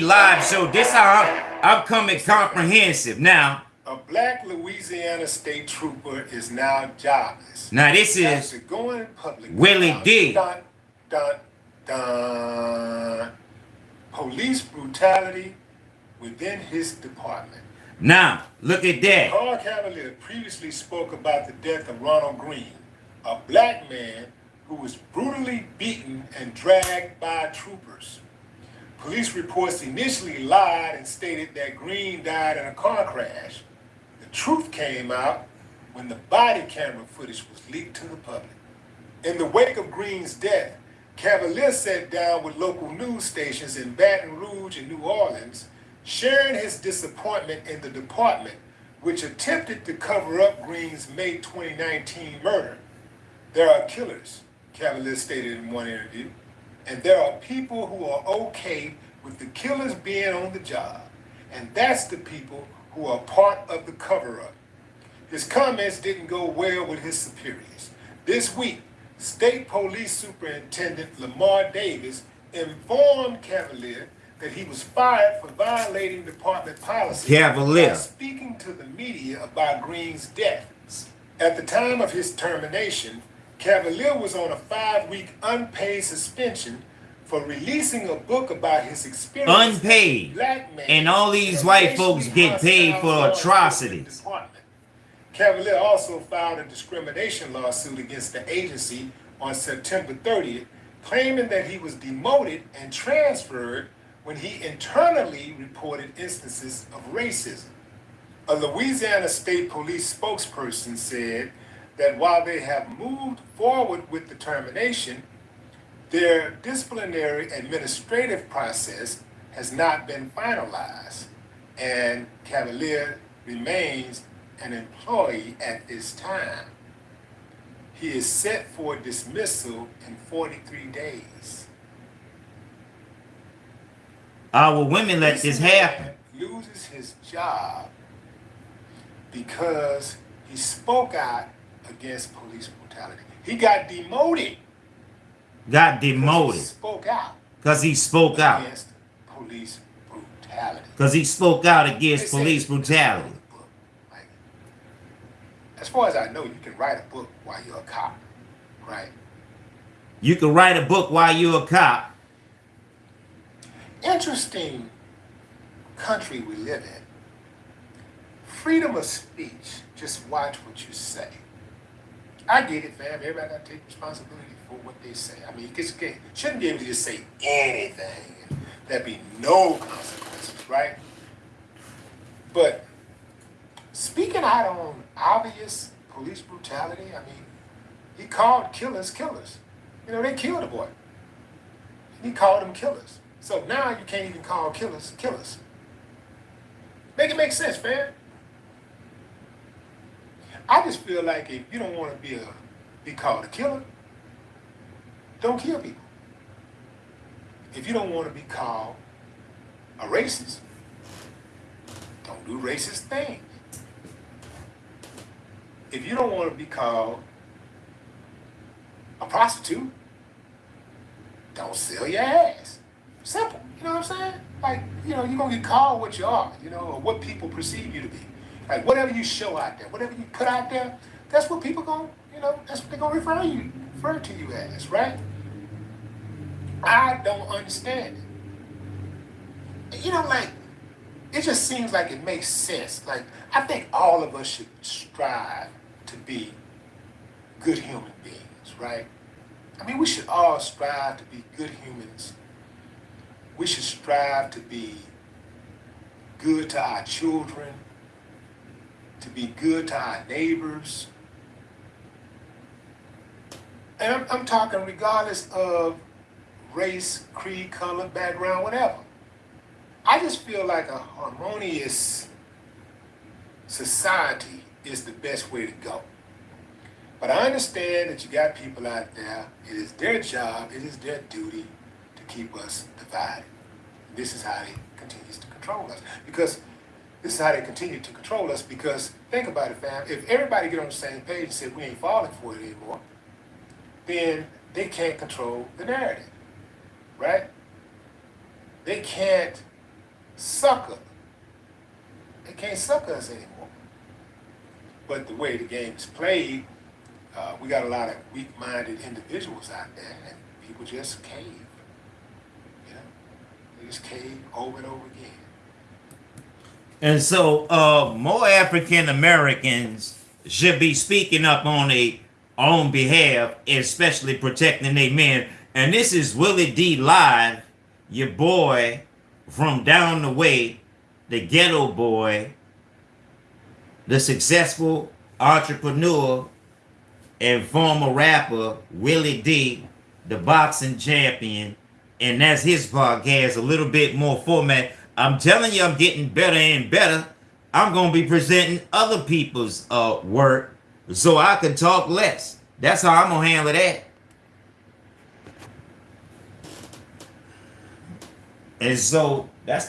live show. This how I'm, I'm coming comprehensive now. A black Louisiana state trooper is now jobless. Now this is going public. Willie D. Dun, dun, dun. Police brutality within his department. Now look at that. Carl Cavalier previously spoke about the death of Ronald Greene, a black man who was brutally beaten and dragged by troopers. Police reports initially lied and stated that Greene died in a car crash. The truth came out when the body camera footage was leaked to the public. In the wake of Greene's death, Cavalier sat down with local news stations in Baton Rouge and New Orleans, sharing his disappointment in the department, which attempted to cover up Greene's May 2019 murder. There are killers, Cavalier stated in one interview. And there are people who are okay with the killers being on the job. And that's the people who are part of the cover-up. His comments didn't go well with his superiors. This week, State Police Superintendent Lamar Davis informed Cavalier that he was fired for violating department policy Cavalier. speaking to the media about Greene's death. At the time of his termination, Cavalier was on a five-week unpaid suspension for releasing a book about his experience. Unpaid. And all these white folks get paid for atrocities. Cavalier also filed a discrimination lawsuit against the agency on September 30th, claiming that he was demoted and transferred when he internally reported instances of racism. A Louisiana State Police spokesperson said that while they have moved forward with the termination, their disciplinary administrative process has not been finalized, and Cavalier remains an employee at this time. He is set for dismissal in 43 days. Our women let this happen. Loses his job because he spoke out against police brutality. He got demoted. Got demoted. He spoke out. Because he spoke out. Against police brutality. Because he spoke out against police brutality. Like, as far as I know, you can write a book while you're a cop, right? You can write a book while you're a cop. Interesting country we live in. Freedom of speech. Just watch what you say. I get it, fam. Everybody got to take responsibility for what they say. I mean, you shouldn't be able to just say anything. There'd be no consequences, right? But speaking out on obvious police brutality, I mean, he called killers killers. You know, they killed a boy. He called them killers. So now you can't even call killers killers. Make it make sense, fam. I just feel like if you don't want to be a be called a killer, don't kill people. If you don't want to be called a racist, don't do racist things. If you don't want to be called a prostitute, don't sell your ass. Simple. You know what I'm saying? Like, you know, you're going to get called what you are, you know, or what people perceive you to be. Like whatever you show out there, whatever you put out there, that's what people going, you know, that's what they're gonna refer you, refer to you as, right? I don't understand it. You know, like it just seems like it makes sense. Like I think all of us should strive to be good human beings, right? I mean, we should all strive to be good humans. We should strive to be good to our children, be good to our neighbors. And I'm, I'm talking regardless of race, creed, color, background, whatever. I just feel like a harmonious society is the best way to go. But I understand that you got people out there, it is their job, it is their duty to keep us divided. This is how they continues to control us. Because this is how they continue to control us because think about it, fam. If everybody get on the same page and say we ain't falling for it anymore, then they can't control the narrative, right? They can't sucker. They can't sucker us anymore. But the way the game is played, uh, we got a lot of weak-minded individuals out there, and people just cave. You know, they just cave over and over again. And so, uh, more African Americans should be speaking up on their own behalf, especially protecting their men. And this is Willie D Live, your boy from down the way, the ghetto boy, the successful entrepreneur and former rapper Willie D, the boxing champion. And that's his podcast, a little bit more format. I'm telling you, I'm getting better and better. I'm going to be presenting other people's uh, work so I can talk less. That's how I'm going to handle that. And so that's